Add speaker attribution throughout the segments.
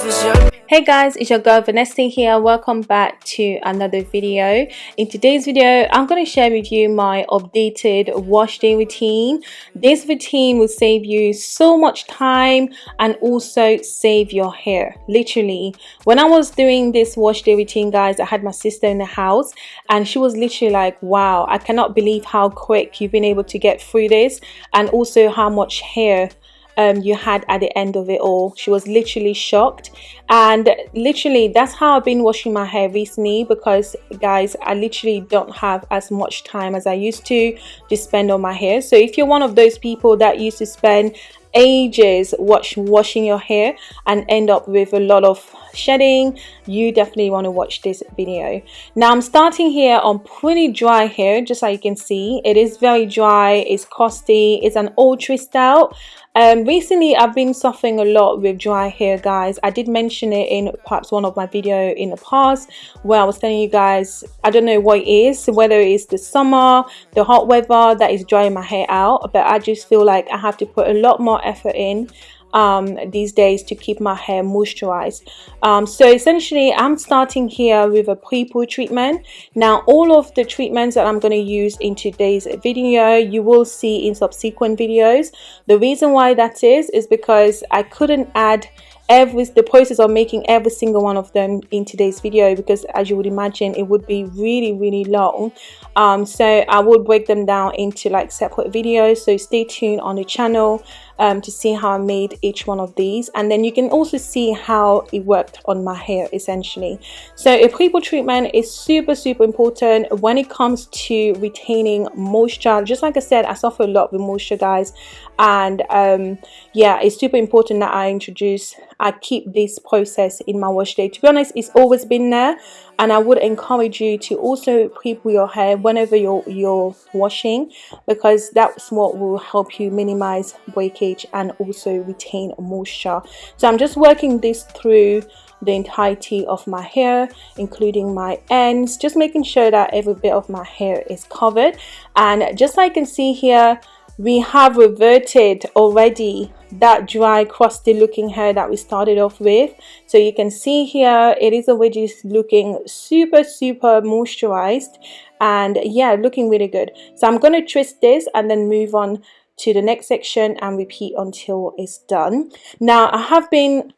Speaker 1: Hey guys, it's your girl Vanessa here. Welcome back to another video. In today's video, I'm going to share with you my updated wash day routine. This routine will save you so much time and also save your hair. Literally, when I was doing this wash day routine, guys, I had my sister in the house and she was literally like, wow, I cannot believe how quick you've been able to get through this and also how much hair um, you had at the end of it all. She was literally shocked and literally that's how I've been washing my hair recently because guys I literally don't have as much time as I used to to spend on my hair. So if you're one of those people that used to spend ages wash, washing your hair and end up with a lot of shedding you definitely want to watch this video. Now i'm starting here on pretty dry hair just so you can see. It is very dry it's crusty it's an ultra style um, recently I've been suffering a lot with dry hair guys. I did mention it in perhaps one of my video in the past where I was telling you guys I don't know what it is whether it's the summer the hot weather that is drying my hair out but I just feel like I have to put a lot more effort in um, these days to keep my hair moisturized. Um, so essentially I'm starting here with a pre-poo treatment. Now all of the treatments that I'm going to use in today's video you will see in subsequent videos. The reason why that is is because I couldn't add every the process of making every single one of them in today's video because as you would imagine it would be really really long. Um, so I will break them down into like separate videos. So stay tuned on the channel um, to see how I made each one of these. And then you can also see how it worked on my hair essentially. So a pre-poo treatment is super super important when it comes to retaining moisture. Just like I said I suffer a lot with moisture guys. And um, yeah it's super important that I introduce I keep this process in my wash day. To be honest it's always been there and I would encourage you to also pre-poo your hair whenever you're you're washing because that's what will help you minimize breakage and also retain moisture. So I'm just working this through the entirety of my hair including my ends just making sure that every bit of my hair is covered. And just like you can see here we have reverted already that dry crusty looking hair that we started off with. So you can see here it is already looking super super moisturized and yeah looking really good. So I'm going to twist this and then move on to the next section and repeat until it's done. Now I have been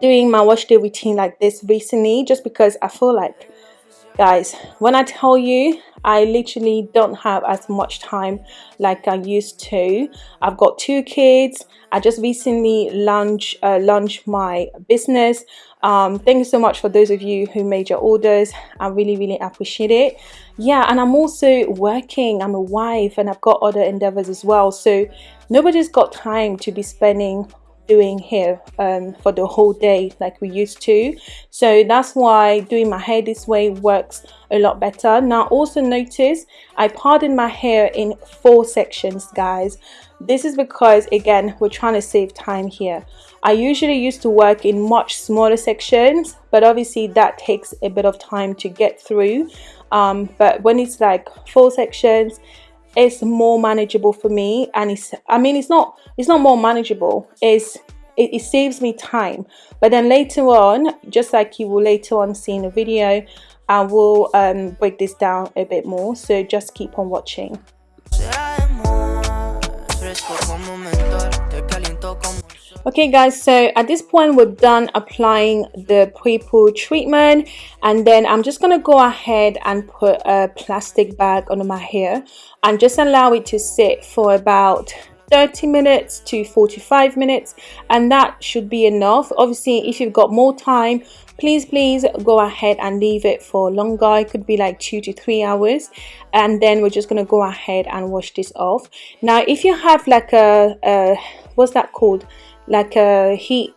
Speaker 1: doing my wash day routine like this recently just because I feel like guys when I tell you I literally don't have as much time like I used to. I've got two kids. I just recently launched uh, launched my business. Um, thank you so much for those of you who made your orders. I really really appreciate it. Yeah and I'm also working. I'm a wife and I've got other endeavors as well. So nobody's got time to be spending doing hair um, for the whole day like we used to. So that's why doing my hair this way works a lot better. Now also notice I parted my hair in four sections guys. This is because again we're trying to save time here. I usually used to work in much smaller sections but obviously that takes a bit of time to get through. Um, but when it's like four sections it's more manageable for me and it's i mean it's not it's not more manageable. It's it, it, saves me time. But then later on just like you will later on see in a video i will um, break this down a bit more. So just keep on watching okay guys so at this point we're done applying the pre-poo treatment and then I'm just gonna go ahead and put a plastic bag under my hair and just allow it to sit for about 30 minutes to 45 minutes and that should be enough. Obviously if you've got more time please please go ahead and leave it for longer. It could be like two to three hours and then we're just to go ahead and wash this off. Now if you have like a, a what's that called like a heat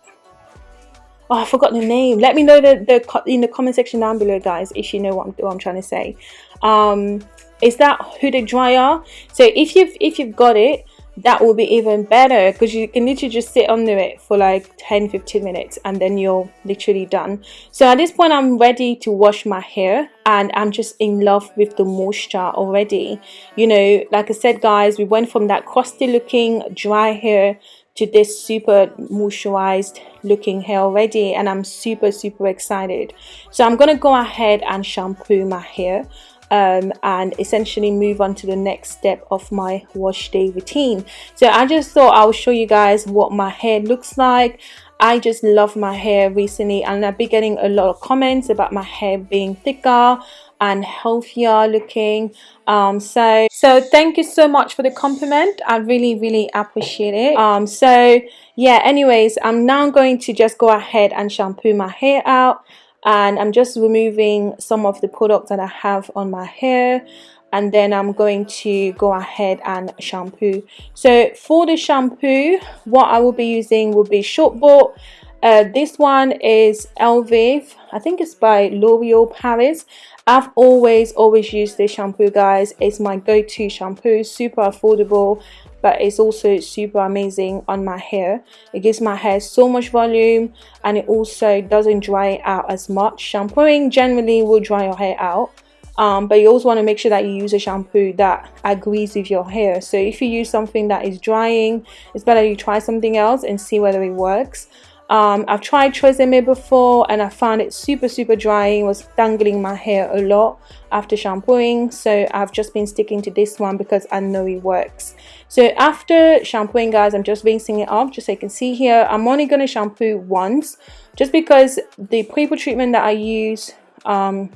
Speaker 1: oh i forgot the name. Let me know the, the in the comment section down below guys if you know what i'm, what I'm trying to say. Um is that hooded dryer so if you've if you've got it that will be even better because you can literally just sit under it for like 10 15 minutes and then you're literally done. So at this point i'm ready to wash my hair and i'm just in love with the moisture already. You know like i said guys we went from that crusty looking dry hair to this super moisturized looking hair already and I'm super super excited. So I'm gonna go ahead and shampoo my hair um, and essentially move on to the next step of my wash day routine. So I just thought I'll show you guys what my hair looks like. I just love my hair recently and I've been getting a lot of comments about my hair being thicker and healthier looking um so so thank you so much for the compliment. I really really appreciate it. Um so yeah anyways i'm now going to just go ahead and shampoo my hair out and i'm just removing some of the products that i have on my hair and then I'm going to go ahead and shampoo. So for the shampoo what I will be using will be short bought uh, this one is Elvive. I think it's by L'Oreal Paris. I've always always used this shampoo guys. It's my go-to shampoo. Super affordable but it's also super amazing on my hair. It gives my hair so much volume and it also doesn't dry out as much. Shampooing generally will dry your hair out um, but you also want to make sure that you use a shampoo that agrees with your hair. So if you use something that is drying it's better you try something else and see whether it works um, I've tried Tresemme before and I found it super super drying was dangling my hair a lot after shampooing. So I've just been sticking to this one because I know it works. So after shampooing guys I'm just rinsing it off just so you can see here. I'm only going to shampoo once just because the pre-poo treatment that I use um,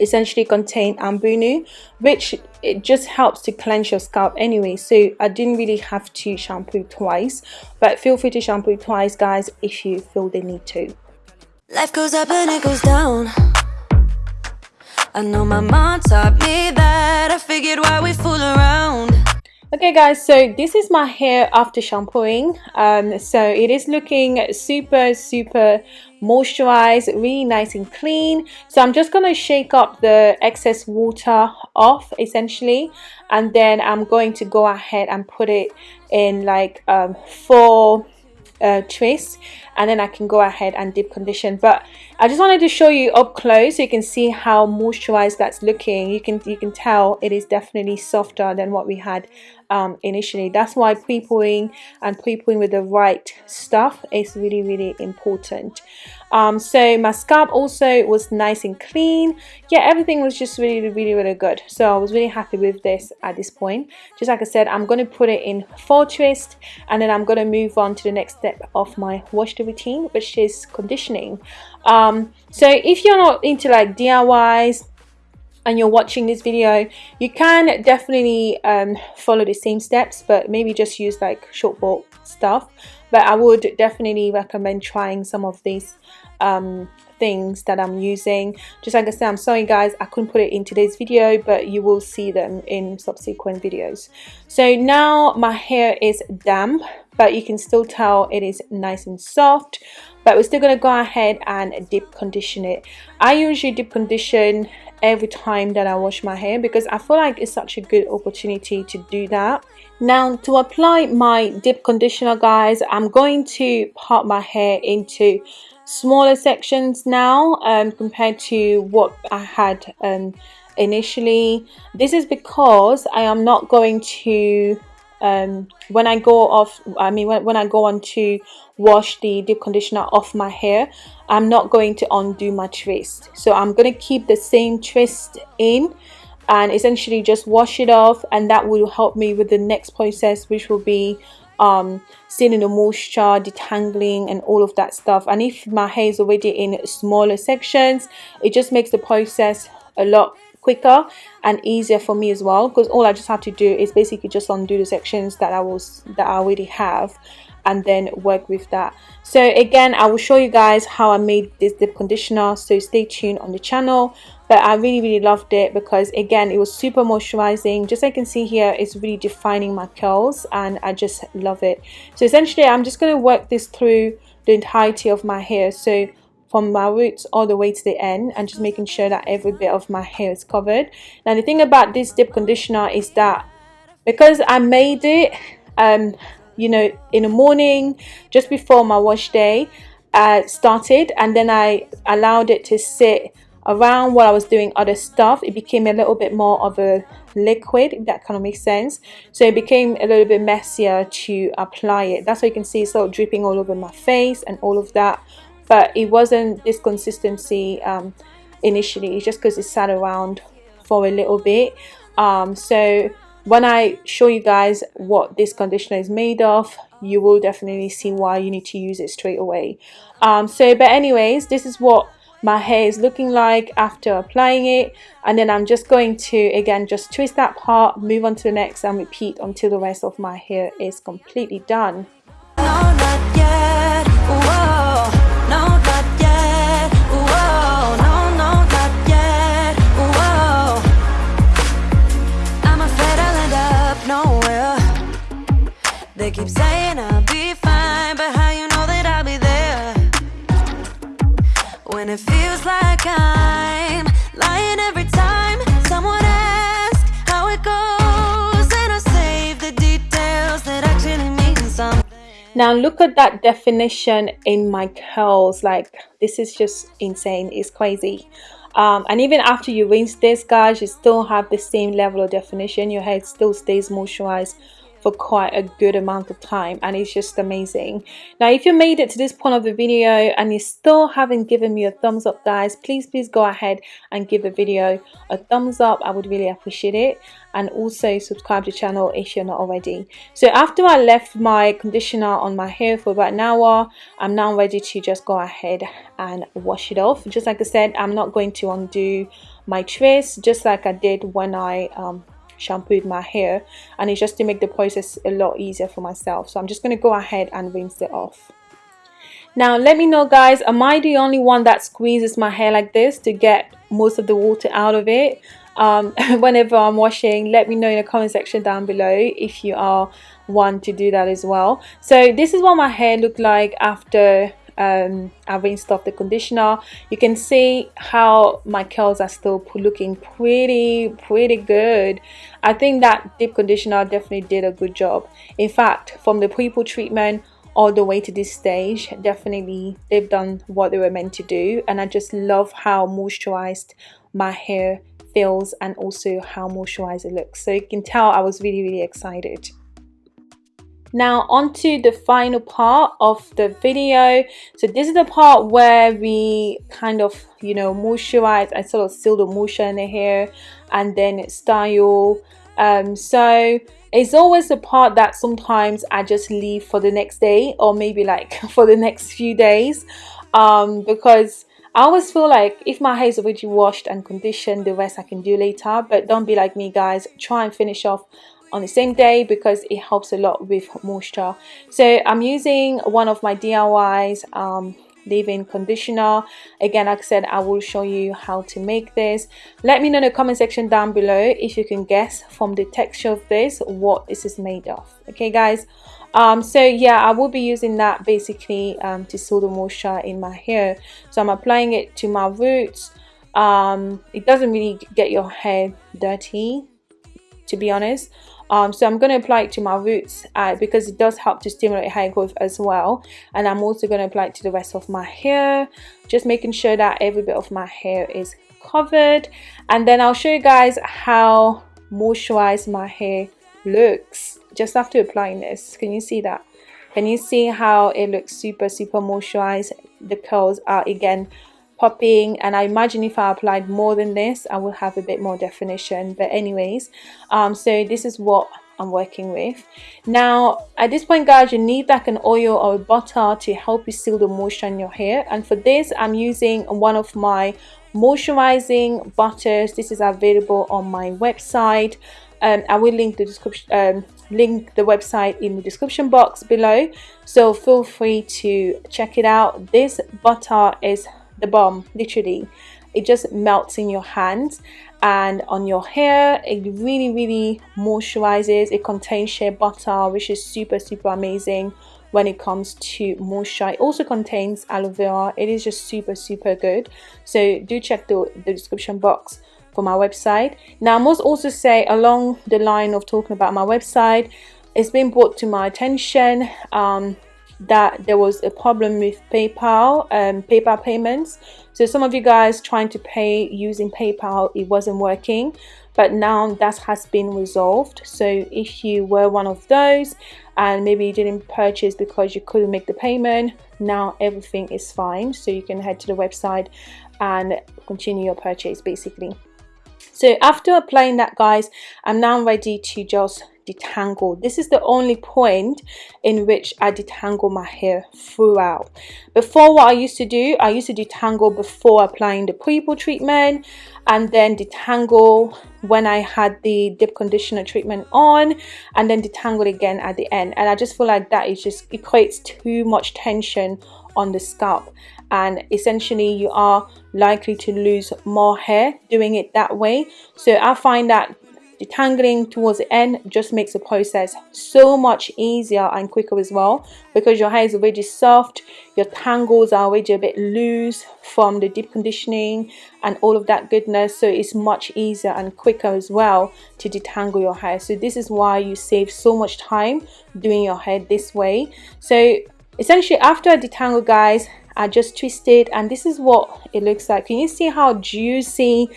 Speaker 1: essentially contain ambunu which it just helps to cleanse your scalp anyway. So i didn't really have to shampoo twice but feel free to shampoo twice guys if you feel the need to. Life goes up and it goes down. I know my mom taught me that. I figured why we fool around. Okay guys so this is my hair after shampooing. Um so it is looking super super moisturized really nice and clean. So i'm just going to shake up the excess water off essentially. And then i'm going to go ahead and put it in like um, four uh, and then I can go ahead and deep condition. But I just wanted to show you up close so you can see how moisturized that's looking. You can you can tell it is definitely softer than what we had um, initially. That's why pre-pooing and pre-pooing with the right stuff is really really important. Um, so my scalp also was nice and clean. Yeah everything was just really really really good. So I was really happy with this at this point. Just like I said I'm going to put it in four twist and then I'm going to move on to the next step of my wash day routine which is conditioning. Um, so if you're not into like DIYs and you're watching this video you can definitely um, follow the same steps but maybe just use like short bought stuff. But I would definitely recommend trying some of these um, things that I'm using. Just like I said I'm sorry guys I couldn't put it in today's video but you will see them in subsequent videos. So now my hair is damp but you can still tell it is nice and soft. But we're still going to go ahead and deep condition it. I usually deep condition every time that I wash my hair because I feel like it's such a good opportunity to do that. Now to apply my deep conditioner guys I'm going to part my hair into smaller sections now um, compared to what I had um, initially. This is because I am not going to um, when I go off I mean when, when I go on to wash the deep conditioner off my hair I'm not going to undo my twist. So I'm going to keep the same twist in and essentially just wash it off and that will help me with the next process which will be um, sealing the moisture, detangling and all of that stuff. And if my hair is already in smaller sections it just makes the process a lot quicker and easier for me as well because all I just have to do is basically just undo the sections that I was that I already have and then work with that. So again I will show you guys how I made this deep conditioner so stay tuned on the channel. But I really really loved it because again it was super moisturizing. Just like you can see here it's really defining my curls and I just love it. So essentially I'm just going to work this through the entirety of my hair. So from my roots all the way to the end and just making sure that every bit of my hair is covered. Now the thing about this deep conditioner is that because I made it um you know in the morning just before my wash day uh, started and then I allowed it to sit around while I was doing other stuff it became a little bit more of a liquid if that kind of makes sense. So it became a little bit messier to apply it. That's why you can see it's sort of dripping all over my face and all of that but it wasn't this consistency um, initially. Just because it sat around for a little bit. Um, so when I show you guys what this conditioner is made of you will definitely see why you need to use it straight away. Um, so but anyways this is what my hair is looking like after applying it. And then I'm just going to again just twist that part move on to the next and repeat until the rest of my hair is completely done Now look at that definition in my curls, like this is just insane, it's crazy. Um, and even after you rinse this guys you still have the same level of definition. Your hair still stays moisturized for quite a good amount of time and it's just amazing. Now if you made it to this point of the video and you still haven't given me a thumbs up guys please please go ahead and give the video a thumbs up. I would really appreciate it. And also subscribe to the channel if you're not already. So after i left my conditioner on my hair for about an hour i'm now ready to just go ahead and wash it off. Just like i said i'm not going to undo my twist just like i did when i um, shampooed my hair and it's just to make the process a lot easier for myself. So I'm just going to go ahead and rinse it off. Now let me know guys am I the only one that squeezes my hair like this to get most of the water out of it? Um, whenever I'm washing let me know in the comment section down below if you are one to do that as well. So this is what my hair looked like after um, I rinsed off the conditioner. You can see how my curls are still looking pretty pretty good. I think that deep conditioner definitely did a good job. In fact from the pre-poo treatment all the way to this stage definitely they've done what they were meant to do. And I just love how moisturized my hair feels and also how moisturized it looks. So you can tell I was really really excited now onto the final part of the video. So this is the part where we kind of you know moisturize I sort of seal the moisture in the hair and then style. Um, so it's always the part that sometimes I just leave for the next day or maybe like for the next few days. Um, because I always feel like if my hair is already washed and conditioned the rest I can do later. But don't be like me guys. Try and finish off on the same day because it helps a lot with moisture. So I'm using one of my DIYs um, leave-in conditioner. Again like I said I will show you how to make this. Let me know in the comment section down below if you can guess from the texture of this what this is made of. Okay guys? Um, so yeah I will be using that basically um, to seal the moisture in my hair. So I'm applying it to my roots. Um, it doesn't really get your hair dirty to be honest um, so I'm going to apply it to my roots uh, because it does help to stimulate hair growth as well. And I'm also going to apply it to the rest of my hair just making sure that every bit of my hair is covered. And then I'll show you guys how moisturized my hair looks just after applying this. Can you see that? Can you see how it looks super super moisturized? The curls are again popping and I imagine if I applied more than this I will have a bit more definition but anyways um, so this is what I'm working with. Now at this point guys you need like an oil or a butter to help you seal the moisture in your hair and for this I'm using one of my moisturizing butters. This is available on my website. Um, I will link the description um, link the website in the description box below so feel free to check it out. This butter is the bomb literally. It just melts in your hands and on your hair. It really really moisturizes. It contains shea butter which is super super amazing when it comes to moisture. It also contains aloe vera. It is just super super good. So do check the, the description box for my website. Now i must also say along the line of talking about my website it's been brought to my attention um, that there was a problem with PayPal um, PayPal payments. So some of you guys trying to pay using PayPal it wasn't working but now that has been resolved. So if you were one of those and maybe you didn't purchase because you couldn't make the payment now everything is fine. So you can head to the website and continue your purchase basically so after applying that guys i'm now ready to just detangle. This is the only point in which I detangle my hair throughout. Before what I used to do I used to detangle before applying the pre-poo treatment and then detangle when I had the deep conditioner treatment on and then detangle again at the end. And I just feel like that is just creates too much tension on the scalp and essentially you are likely to lose more hair doing it that way. So I find that detangling towards the end just makes the process so much easier and quicker as well because your hair is already soft your tangles are already a bit loose from the deep conditioning and all of that goodness. So it's much easier and quicker as well to detangle your hair. So this is why you save so much time doing your hair this way. So essentially after I detangle guys I just twisted and this is what it looks like. Can you see how juicy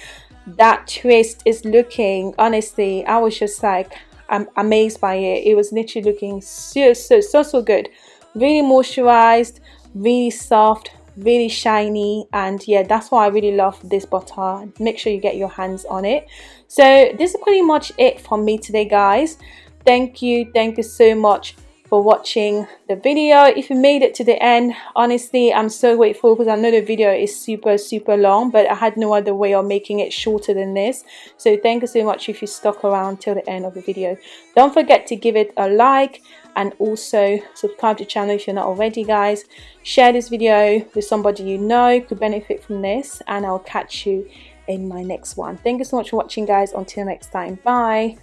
Speaker 1: that twist is looking? Honestly i was just like i'm amazed by it. It was literally looking so so so so good. Really moisturized really soft really shiny and yeah that's why i really love this butter. Make sure you get your hands on it. So this is pretty much it from me today guys. Thank you thank you so much for watching the video. If you made it to the end honestly i'm so grateful because i know the video is super super long but i had no other way of making it shorter than this. So thank you so much if you stuck around till the end of the video. Don't forget to give it a like and also subscribe to the channel if you're not already guys. Share this video with somebody you know could benefit from this and i'll catch you in my next one. Thank you so much for watching guys. Until next time. Bye